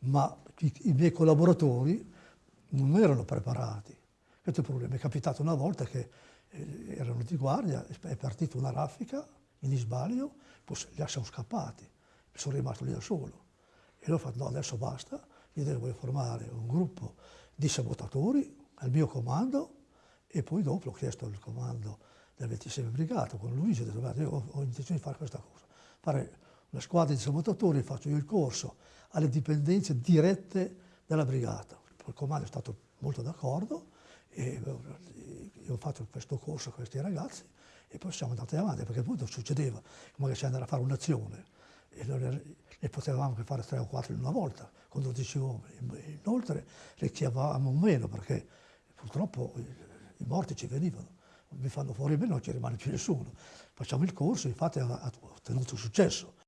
ma i, i miei collaboratori non erano preparati. Questo è il problema. È capitato una volta che eh, erano di guardia, è partita una raffica in Isbalio, poi li siamo scappati, sono rimasto lì da solo. E ho fatto, no, adesso basta, io devo formare un gruppo di sabotatori al mio comando e poi dopo ho chiesto il comando del 26 Brigata con Luigi, ho detto, io ho, ho intenzione di fare questa cosa, fare una squadra di sabotatori, faccio io il corso alle dipendenze dirette della brigata. Il comando è stato molto d'accordo e io ho fatto questo corso a questi ragazzi e poi siamo andati avanti perché appunto succedeva come se andare a fare un'azione e ne potevamo anche fare tre o quattro in una volta con 12 uomini. Inoltre le chiamavamo meno perché purtroppo i morti ci venivano, mi fanno fuori me non ci rimane più nessuno. Facciamo il corso, infatti ha ottenuto successo.